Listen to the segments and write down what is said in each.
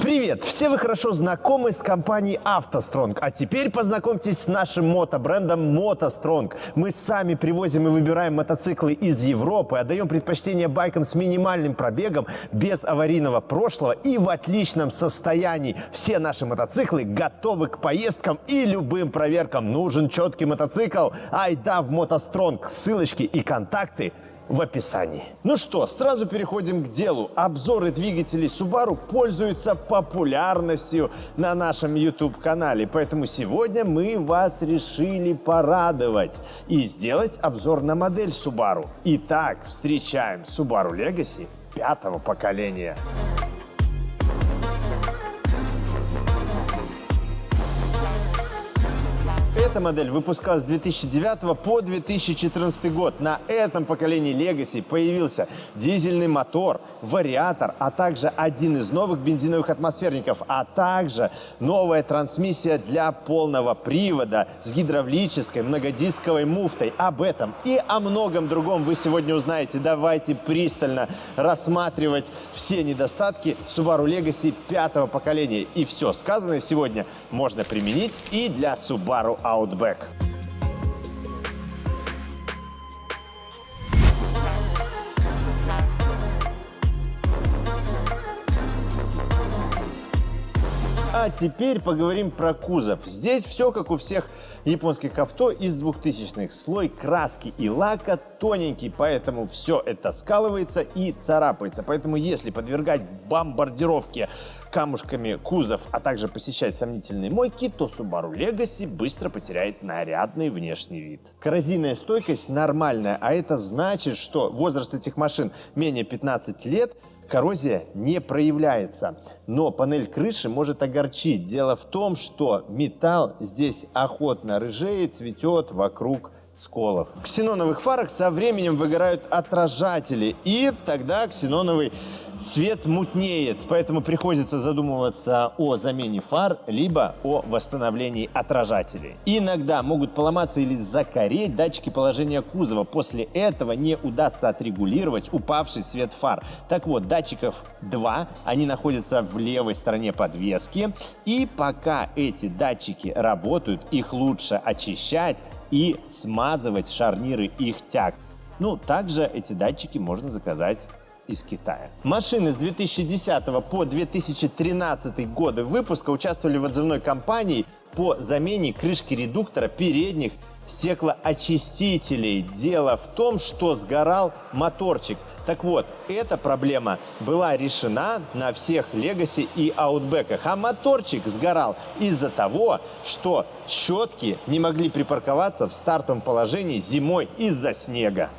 Привет! Все вы хорошо знакомы с компанией «АвтоСтронг», а теперь познакомьтесь с нашим мотобрендом «МотоСтронг». Мы сами привозим и выбираем мотоциклы из Европы, отдаем предпочтение байкам с минимальным пробегом, без аварийного прошлого и в отличном состоянии. Все наши мотоциклы готовы к поездкам и любым проверкам. Нужен четкий мотоцикл? Айда в «МотоСтронг». Ссылочки и контакты – в описании. Ну что, сразу переходим к делу. Обзоры двигателей Subaru пользуются популярностью на нашем YouTube-канале, поэтому сегодня мы вас решили порадовать и сделать обзор на модель Subaru. Итак, встречаем Subaru Legacy пятого поколения. Эта модель выпускалась с 2009 по 2014 год. На этом поколении Legacy появился дизельный мотор, вариатор, а также один из новых бензиновых атмосферников, а также новая трансмиссия для полного привода с гидравлической многодисковой муфтой. Об этом и о многом другом вы сегодня узнаете. Давайте пристально рассматривать все недостатки Subaru Legacy пятого поколения. И все сказанное сегодня можно применить и для Subaru Outback. Outback. А теперь поговорим про кузов. Здесь все как у всех японских авто из 2000-х. Слой краски и лака тоненький, поэтому все это скалывается и царапается. Поэтому если подвергать бомбардировке камушками кузов, а также посещать сомнительные мойки, то Subaru Legacy быстро потеряет нарядный внешний вид. Коррозийная стойкость нормальная, а это значит, что возраст этих машин менее 15 лет – коррозия не проявляется. Но панель крыши может огорчить. Дело в том, что металл здесь охотно рыжеет, цветет вокруг сколов. В ксеноновых фарах со временем выгорают отражатели, и тогда ксеноновый цвет мутнеет, поэтому приходится задумываться о замене фар, либо о восстановлении отражателей. Иногда могут поломаться или закореть датчики положения кузова. После этого не удастся отрегулировать упавший свет фар. Так вот, датчиков два, они находятся в левой стороне подвески. И пока эти датчики работают, их лучше очищать и смазывать шарниры их тяг. Ну, также эти датчики можно заказать из Китая. Машины с 2010 по 2013 годы выпуска участвовали в отзывной кампании по замене крышки редуктора передних стеклоочистителей. Дело в том, что сгорал моторчик. Так вот, эта проблема была решена на всех Legacy и Outback, а моторчик сгорал из-за того, что щетки не могли припарковаться в стартовом положении зимой из-за снега.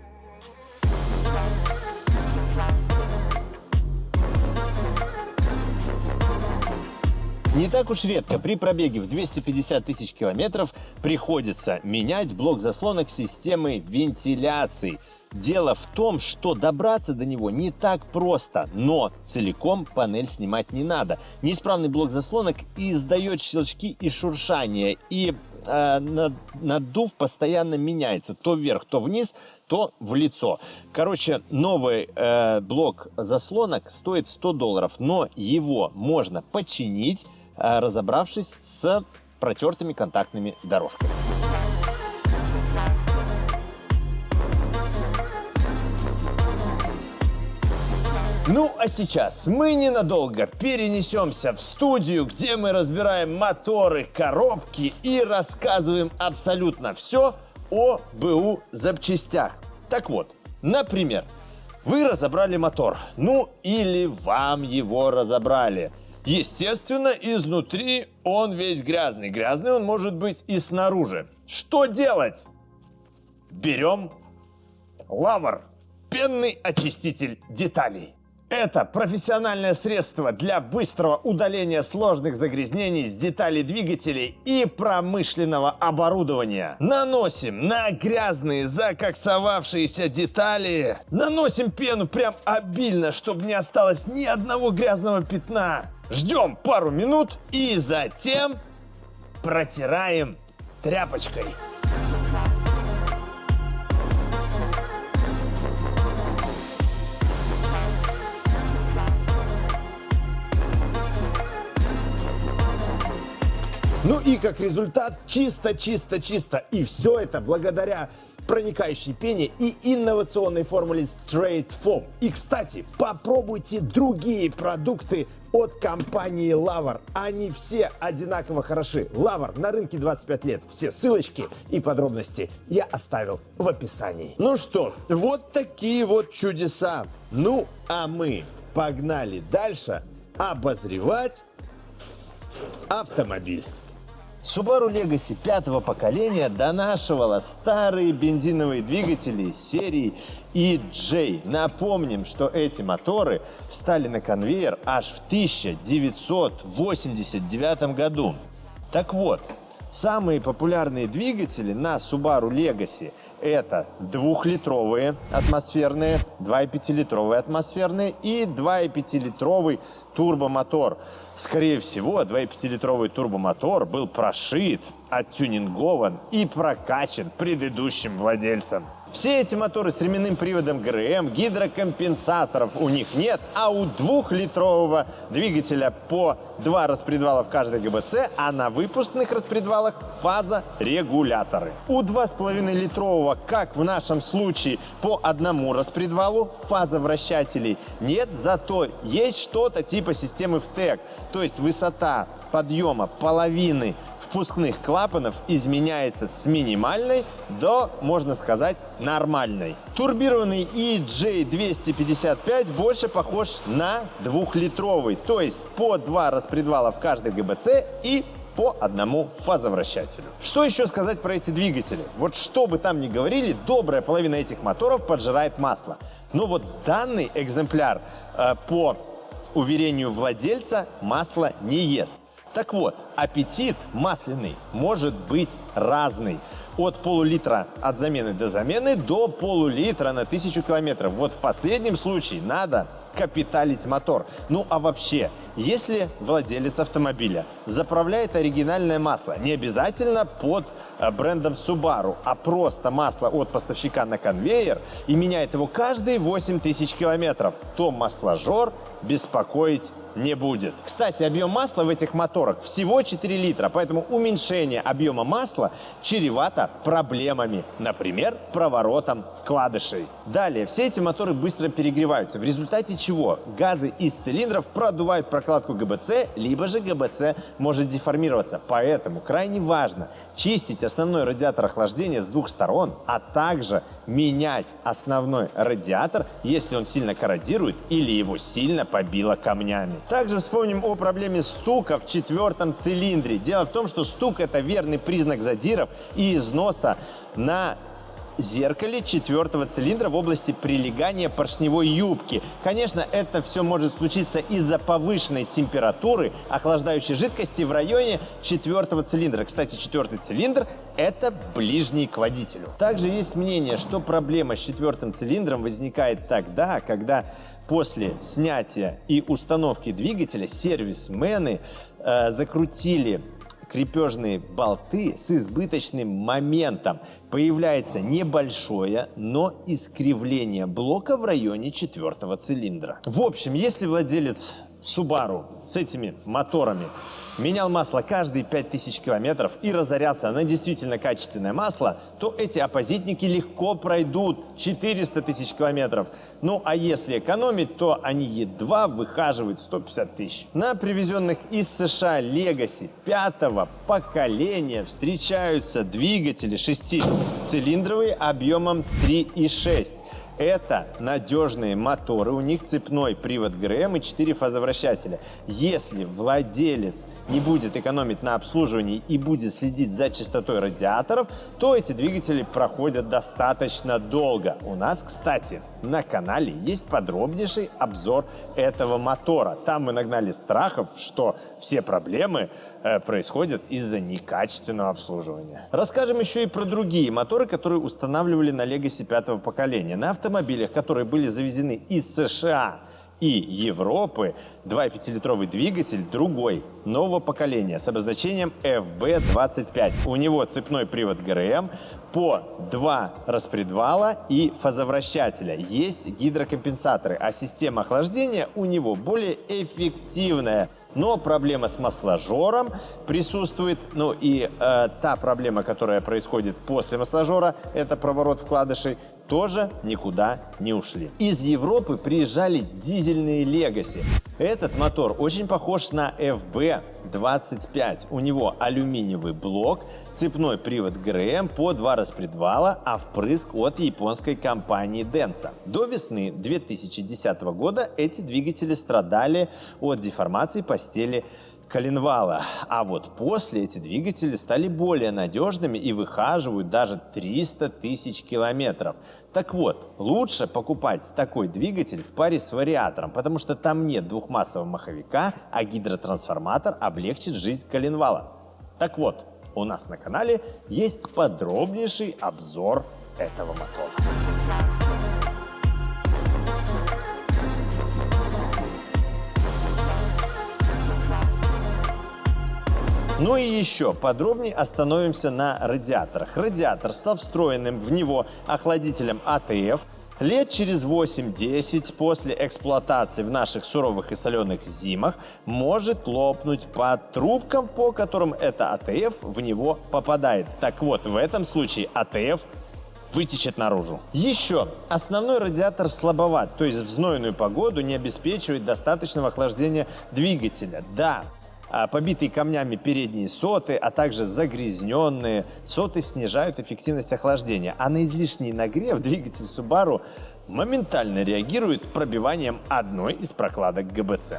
Не так уж редко при пробеге в 250 тысяч километров приходится менять блок заслонок системы вентиляции. Дело в том, что добраться до него не так просто, но целиком панель снимать не надо. Неисправный блок заслонок издает щелчки и шуршание, и э, надув постоянно меняется то вверх, то вниз, то в лицо. Короче, новый э, блок заслонок стоит 100 долларов, но его можно починить разобравшись с протертыми контактными дорожками. Ну а сейчас мы ненадолго перенесемся в студию, где мы разбираем моторы, коробки и рассказываем абсолютно все о БУ запчастях. Так вот, например, вы разобрали мотор, ну или вам его разобрали. Естественно, изнутри он весь грязный. Грязный он может быть и снаружи. Что делать? Берем лавр, пенный очиститель деталей. Это профессиональное средство для быстрого удаления сложных загрязнений с деталей двигателей и промышленного оборудования. Наносим на грязные закоксовавшиеся детали. Наносим пену прям обильно, чтобы не осталось ни одного грязного пятна. Ждем пару минут и затем протираем тряпочкой. И как результат чисто, чисто, чисто. И все это благодаря проникающей пене и инновационной формуле Straight Foam. И, кстати, попробуйте другие продукты от компании Лавр. Они все одинаково хороши. Лавр на рынке 25 лет. Все ссылочки и подробности я оставил в описании. Ну что, вот такие вот чудеса. Ну, а мы погнали дальше обозревать автомобиль. Subaru Legacy пятого поколения донашивала старые бензиновые двигатели серии EJ. Напомним, что эти моторы встали на конвейер аж в 1989 году. Так вот, самые популярные двигатели на Subaru Legacy это двухлитровые атмосферные, 2,5-литровые атмосферные и 2,5-литровый турбомотор. Скорее всего, 2,5-литровый турбомотор был прошит, оттюнингован и прокачан предыдущим владельцем. Все эти моторы с ременным приводом ГРМ, гидрокомпенсаторов у них нет, а у двухлитрового двигателя по два распредвала в каждой ГБЦ, а на выпускных распредвалах фаза-регуляторы. У 2,5-литрового, как в нашем случае, по одному распредвалу фаза-вращателей нет, зато есть что-то типа системы ВТЭК, то есть высота подъема половины впускных клапанов изменяется с минимальной до, можно сказать, нормальной. Турбированный EJ255 больше похож на двухлитровый, то есть по два распредвала в каждой ГБЦ и по одному фазовращателю. Что еще сказать про эти двигатели? Вот что бы там ни говорили, добрая половина этих моторов поджирает масло. Но вот данный экземпляр э, по уверению владельца масло не ест. Так вот, аппетит масляный может быть разный. От полулитра от замены до замены до полулитра на тысячу километров. Вот в последнем случае надо капиталить мотор. Ну а вообще, если владелец автомобиля заправляет оригинальное масло, не обязательно под э, брендом Subaru, а просто масло от поставщика на конвейер и меняет его каждые 8 тысяч километров, то масложор беспокоить не будет. Кстати, объем масла в этих моторах всего 4 литра, поэтому уменьшение объема масла чревато проблемами, например, проворотом вкладышей. Далее, все эти моторы быстро перегреваются, в результате чего газы из цилиндров продувают прокладку ГБЦ, либо же ГБЦ может деформироваться. Поэтому крайне важно чистить основной радиатор охлаждения с двух сторон, а также менять основной радиатор, если он сильно корродирует или его сильно побило камнями. Также вспомним о проблеме стука в четвертом цилиндре. Дело в том, что стук – это верный признак задиров и износа на зеркале четвертого цилиндра в области прилегания поршневой юбки. Конечно, это все может случиться из-за повышенной температуры охлаждающей жидкости в районе четвертого цилиндра. Кстати, четвертый цилиндр – это ближний к водителю. Также есть мнение, что проблема с четвертым цилиндром возникает тогда, когда после снятия и установки двигателя сервисмены э, закрутили крепежные болты с избыточным моментом. Появляется небольшое, но искривление блока в районе четвертого цилиндра. В общем, если владелец Subaru с этими моторами менял масло каждые 5000 километров и разорялся на действительно качественное масло, то эти оппозитники легко пройдут 400 тысяч километров. Ну а если экономить, то они едва выхаживают 150 тысяч. На привезенных из США Legacy пятого поколения встречаются двигатели шестицилиндровые объемом 3,6 это надежные моторы, у них цепной привод ГРМ и 4 фазовращателя. Если владелец не будет экономить на обслуживании и будет следить за частотой радиаторов, то эти двигатели проходят достаточно долго. У нас, кстати, на канале есть подробнейший обзор этого мотора. Там мы нагнали страхов, что все проблемы э, происходят из-за некачественного обслуживания. Расскажем еще и про другие моторы, которые устанавливали на Legacy пятого поколения. На автомобилях, которые были завезены из США и Европы 2,5-литровый двигатель другой, нового поколения с обозначением FB25. У него цепной привод ГРМ, по два распредвала и фазовращателя. Есть гидрокомпенсаторы, а система охлаждения у него более эффективная. Но проблема с масложором присутствует. Ну и э, та проблема, которая происходит после масложора, это проворот вкладышей, тоже никуда не ушли. Из Европы приезжали дизельные Legacy. Этот мотор очень похож на FB25. У него алюминиевый блок, цепной привод ГРМ по два распредвала, а впрыск от японской компании Denso. До весны 2010 года эти двигатели страдали от деформации постели коленвала. А вот после эти двигатели стали более надежными и выхаживают даже 300 тысяч километров. Так вот, лучше покупать такой двигатель в паре с вариатором, потому что там нет двухмассового маховика, а гидротрансформатор облегчит жизнь коленвала. Так вот, у нас на канале есть подробнейший обзор этого мотора. Ну и еще подробнее остановимся на радиаторах. Радиатор со встроенным в него охладителем АТФ Лет через 8-10 после эксплуатации в наших суровых и соленых зимах может лопнуть по трубкам, по которым это ATF в него попадает. Так вот, в этом случае ATF вытечет наружу. Еще, основной радиатор слабоват, то есть в знойную погоду не обеспечивает достаточного охлаждения двигателя. Да, побитые камнями передние соты, а также загрязненные соты снижают эффективность охлаждения. А на излишний нагрев двигатель Subaru моментально реагирует пробиванием одной из прокладок ГБЦ.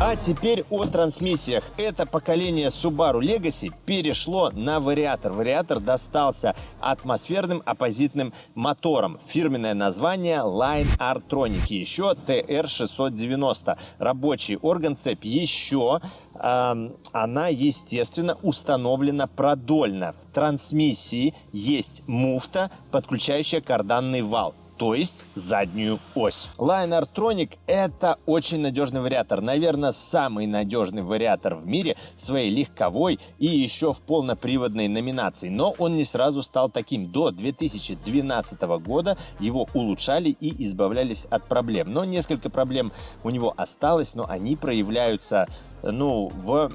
А теперь о трансмиссиях. Это поколение Subaru Legacy перешло на вариатор. Вариатор достался атмосферным оппозитным мотором. Фирменное название Line Artronic. Еще TR690. Рабочий орган цепь. Еще э, она, естественно, установлена продольно. В трансмиссии есть муфта, подключающая карданный вал то есть заднюю ось. Line Artronic это очень надежный вариатор. Наверное, самый надежный вариатор в мире в своей легковой и еще в полноприводной номинации. Но он не сразу стал таким. До 2012 года его улучшали и избавлялись от проблем. Но несколько проблем у него осталось, но они проявляются ну, в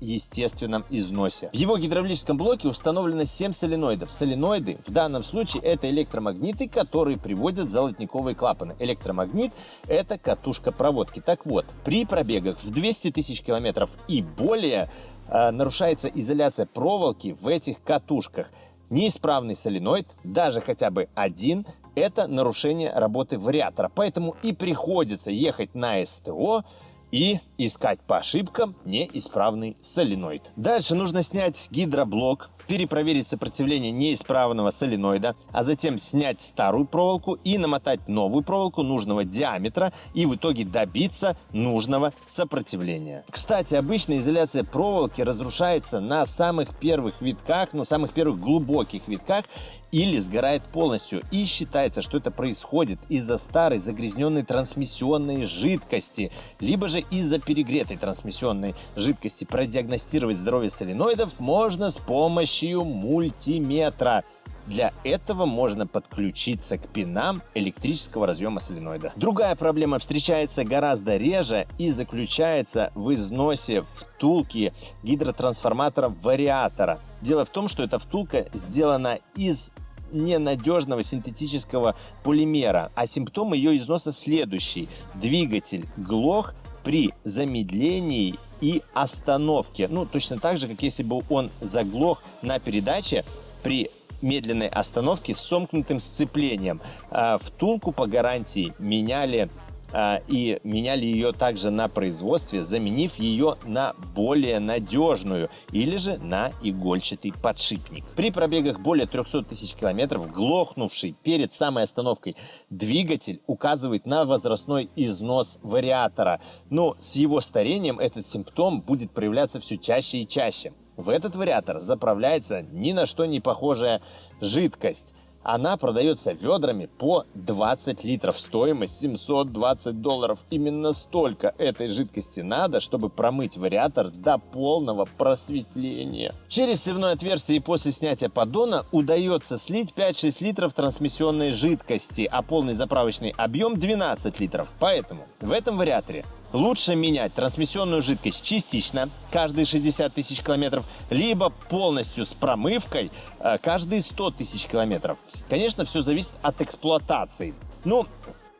естественном износе. В его гидравлическом блоке установлено 7 соленоидов. Соленоиды в данном случае это электромагниты, которые приводят золотниковые клапаны. Электромагнит – это катушка проводки. Так вот, при пробегах в 200 тысяч километров и более э, нарушается изоляция проволоки в этих катушках. Неисправный соленоид, даже хотя бы один, это нарушение работы вариатора. Поэтому и приходится ехать на СТО, и искать по ошибкам неисправный соленоид. Дальше нужно снять гидроблок, перепроверить сопротивление неисправного соленоида, а затем снять старую проволоку и намотать новую проволоку нужного диаметра и в итоге добиться нужного сопротивления. Кстати, обычно изоляция проволоки разрушается на самых первых витках, ну самых первых глубоких витках или сгорает полностью. И считается, что это происходит из-за старой загрязненной трансмиссионной жидкости, либо же из-за перегретой трансмиссионной жидкости. Продиагностировать здоровье соленоидов можно с помощью мультиметра. Для этого можно подключиться к пинам электрического разъема соленоида. Другая проблема встречается гораздо реже и заключается в износе втулки гидротрансформатора вариатора. Дело в том, что эта втулка сделана из ненадежного синтетического полимера, а симптом ее износа следующий. Двигатель глох при замедлении и остановке. Ну, точно так же, как если бы он заглох на передаче при медленной остановке с сомкнутым сцеплением. А, втулку по гарантии меняли и меняли ее также на производстве, заменив ее на более надежную или же на игольчатый подшипник. При пробегах более 300 тысяч километров глохнувший перед самой остановкой двигатель указывает на возрастной износ вариатора. Но с его старением этот симптом будет проявляться все чаще и чаще. В этот вариатор заправляется ни на что не похожая жидкость. Она продается ведрами по 20 литров. Стоимость 720 долларов. Именно столько этой жидкости надо, чтобы промыть вариатор до полного просветления. Через сливное отверстие и после снятия поддона удается слить 5-6 литров трансмиссионной жидкости, а полный заправочный объем 12 литров. Поэтому в этом вариаторе Лучше менять трансмиссионную жидкость частично, каждые 60 тысяч километров, либо полностью с промывкой э, каждые 100 тысяч километров. Конечно, все зависит от эксплуатации. Ну,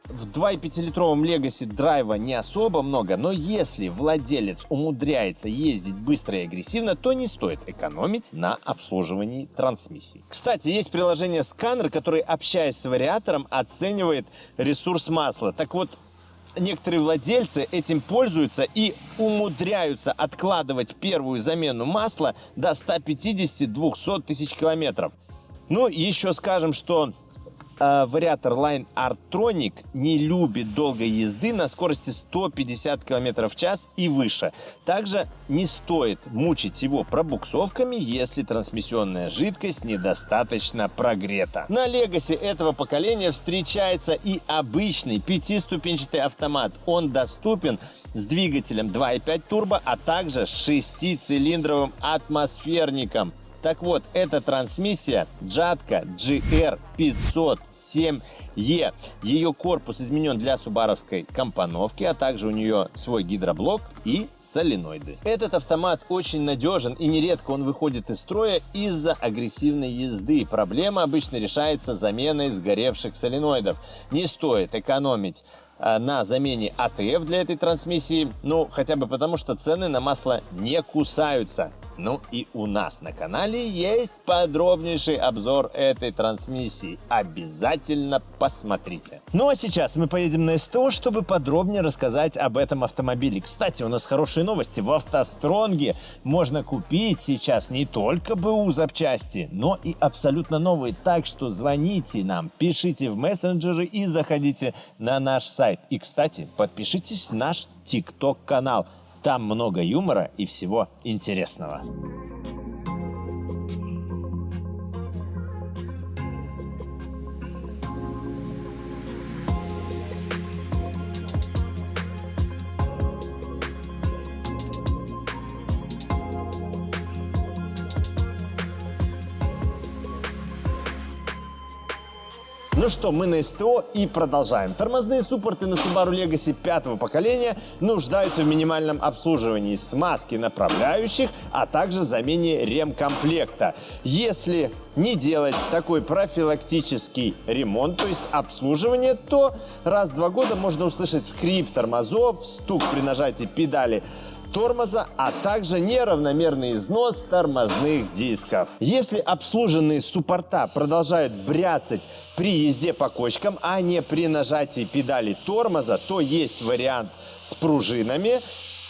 в 2,5-литровом Legacy драйва не особо много, но если владелец умудряется ездить быстро и агрессивно, то не стоит экономить на обслуживании трансмиссии. Кстати, есть приложение сканер, который, общаясь с вариатором, оценивает ресурс масла. Так вот, некоторые владельцы этим пользуются и умудряются откладывать первую замену масла до 150-200 тысяч километров. Ну, еще скажем, что э, вариатор Line Artronic не любит долгой езды на скорости 150 км в час и выше. Также не стоит мучить его пробуксовками, если трансмиссионная жидкость недостаточно прогрета. На Legacy этого поколения встречается и обычный пятиступенчатый автомат. Он доступен с двигателем 2.5 турбо, а также шестицилиндровым атмосферником. Так вот, эта трансмиссия Джатка GR507E. Ее корпус изменен для субаровской компоновки, а также у нее свой гидроблок и соленоиды. Этот автомат очень надежен и нередко он выходит из строя из-за агрессивной езды. Проблема обычно решается заменой сгоревших соленоидов. Не стоит экономить а, на замене АТФ для этой трансмиссии, ну, хотя бы потому, что цены на масло не кусаются. Ну и у нас на канале есть подробнейший обзор этой трансмиссии. Обязательно посмотрите. Ну а сейчас мы поедем на СТО, чтобы подробнее рассказать об этом автомобиле. Кстати, у нас хорошие новости. В автостронге можно купить сейчас не только БУ запчасти, но и абсолютно новые. Так что звоните нам, пишите в мессенджеры и заходите на наш сайт. И, кстати, подпишитесь на наш ТикТок-канал. Там много юмора и всего интересного. Ну что, мы на СТО и продолжаем. Тормозные суппорты на Subaru Legacy пятого поколения нуждаются в минимальном обслуживании смазки направляющих, а также замене ремкомплекта. Если не делать такой профилактический ремонт, то есть обслуживание, то раз в два года можно услышать скрип тормозов, стук при нажатии педали тормоза, а также неравномерный износ тормозных дисков. Если обслуженные суппорта продолжают бряцать при езде по кочкам, а не при нажатии педали тормоза, то есть вариант с пружинами,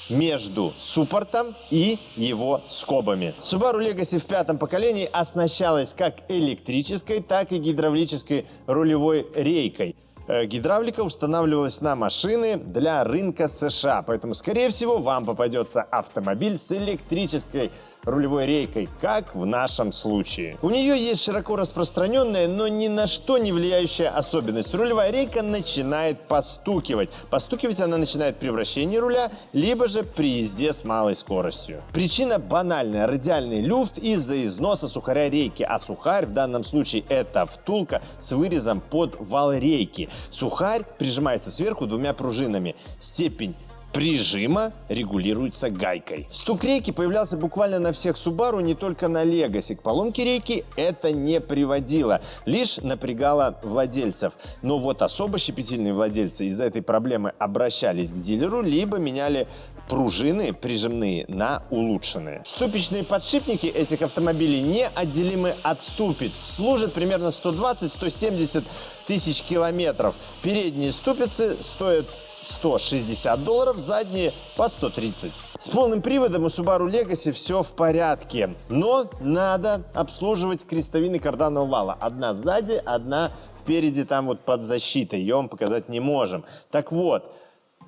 между суппортом и его скобами. Subaru Legacy в пятом поколении оснащалась как электрической, так и гидравлической рулевой рейкой. Э, гидравлика устанавливалась на машины для рынка США, поэтому, скорее всего, вам попадется автомобиль с электрической рулевой рейкой, как в нашем случае. У нее есть широко распространенная, но ни на что не влияющая особенность. Рулевая рейка начинает постукивать. Постукивать она начинает при вращении руля, либо же при езде с малой скоростью. Причина банальная. Радиальный люфт из-за износа сухаря рейки, а сухарь в данном случае это втулка с вырезом под вал рейки. Сухарь прижимается сверху двумя пружинами. Степень прижима регулируется гайкой. Стук рейки появлялся буквально на всех Subaru, не только на Legacy. К поломке рейки это не приводило, лишь напрягало владельцев. Но вот особо щепетильные владельцы из-за этой проблемы обращались к дилеру, либо меняли пружины прижимные на улучшенные. Ступичные подшипники этих автомобилей неотделимы от ступиц. Служат примерно 120-170 тысяч километров. Передние ступицы стоят 160 долларов, задние по 130. С полным приводом у Subaru Legacy все в порядке, но надо обслуживать крестовины карданного вала. Одна сзади, одна впереди там вот под защитой, ее вам показать не можем. Так вот,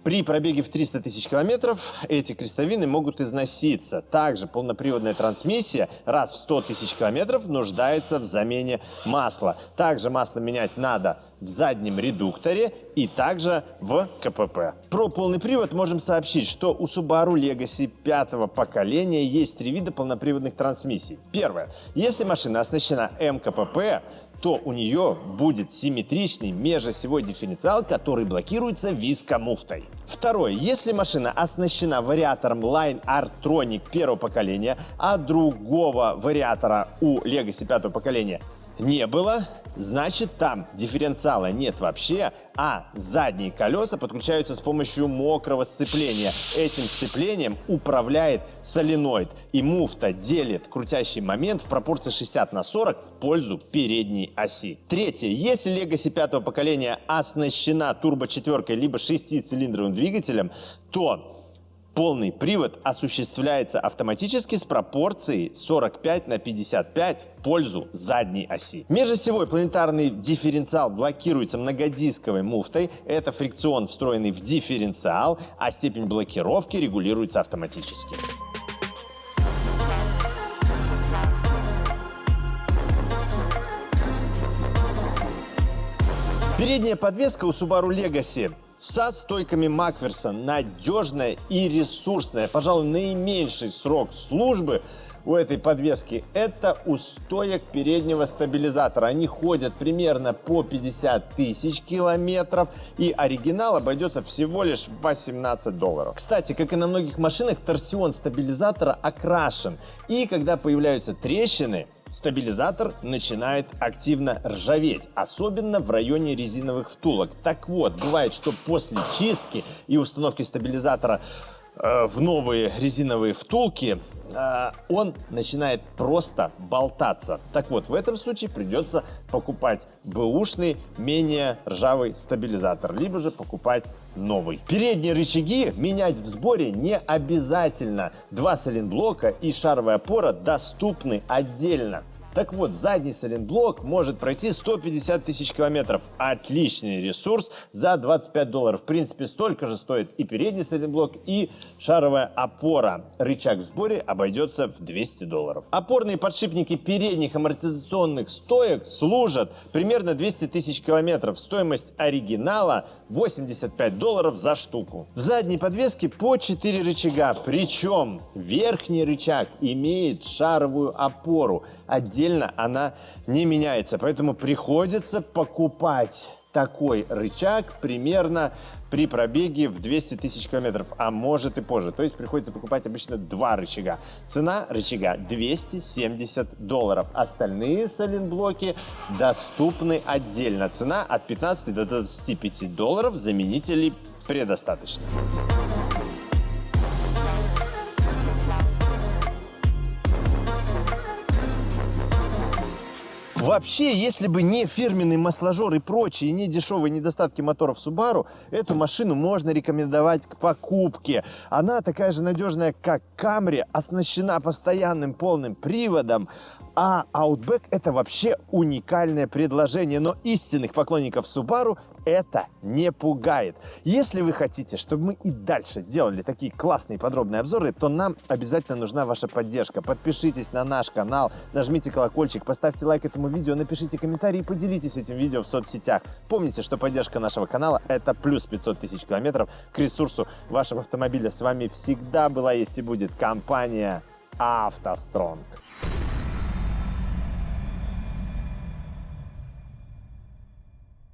При пробеге в 300 тысяч километров эти крестовины могут износиться. Также полноприводная трансмиссия раз в 100 тысяч километров нуждается в замене масла. Также масло менять надо в заднем редукторе и также в КПП. Про полный привод можем сообщить, что у Subaru Legacy пятого поколения есть три вида полноприводных трансмиссий. Первое. Если машина оснащена МКПП, то у нее будет симметричный межосевой дифференциал, который блокируется вискомуфтой. Второе. Если машина оснащена вариатором Line Artronic первого поколения, а другого вариатора у Legacy пятого поколения не было, значит там дифференциала нет вообще, а задние колеса подключаются с помощью мокрого сцепления. Этим сцеплением управляет соленоид, и муфта делит крутящий момент в пропорции 60 на 40 в пользу передней оси. Третье. Если Legacy пятого поколения оснащена турбо-четверкой либо шестицилиндровым двигателем, то Полный привод осуществляется автоматически с пропорцией 45 на 55 в пользу задней оси. Межосевой планетарный дифференциал блокируется многодисковой муфтой. Это фрикцион, встроенный в дифференциал, а степень блокировки регулируется автоматически. Передняя подвеска у Subaru Legacy со стойками Макферсон надежная и ресурсная. Пожалуй, наименьший срок службы у этой подвески это у стоек переднего стабилизатора. Они ходят примерно по 50 тысяч километров и оригинал обойдется всего лишь в 18 долларов. Кстати, как и на многих машинах, торсион стабилизатора окрашен. И когда появляются трещины, стабилизатор начинает активно ржаветь, особенно в районе резиновых втулок. Так вот, бывает, что после чистки и установки стабилизатора в новые резиновые втулки, э, он начинает просто болтаться. Так вот, в этом случае придется покупать бэушный, менее ржавый стабилизатор, либо же покупать новый. Передние рычаги менять в сборе не обязательно. Два сайлентблока и шаровая опора доступны отдельно. Так вот, задний сайлентблок может пройти 150 тысяч километров. Отличный ресурс за 25 долларов. В принципе, столько же стоит и передний сайлентблок, и шаровая опора. Рычаг в сборе обойдется в 200 долларов. Опорные подшипники передних амортизационных стоек служат примерно 200 тысяч километров. Стоимость оригинала 85 долларов за штуку. В задней подвеске по 4 рычага, причем верхний рычаг имеет шаровую опору. Отдельно отдельно она не меняется. Поэтому приходится покупать такой рычаг примерно при пробеге в 200 тысяч километров, а может и позже. То есть приходится покупать обычно два рычага. Цена рычага 270 долларов. Остальные сайлентблоки доступны отдельно. Цена от 15 до 25 долларов. Заменителей предостаточно. Вообще, если бы не фирменный масложор и прочие не дешевые недостатки моторов Subaru, эту машину можно рекомендовать к покупке. Она такая же надежная, как Camry, оснащена постоянным полным приводом, а Outback это вообще уникальное предложение, но истинных поклонников Subaru это не пугает. Если вы хотите, чтобы мы и дальше делали такие классные подробные обзоры, то нам обязательно нужна ваша поддержка. Подпишитесь на наш канал, нажмите колокольчик, поставьте лайк этому видео, напишите комментарий и поделитесь этим видео в соцсетях. Помните, что поддержка нашего канала это плюс 500 тысяч километров к ресурсу вашего автомобиля. С вами всегда была, есть и будет компания «АвтоСтронг».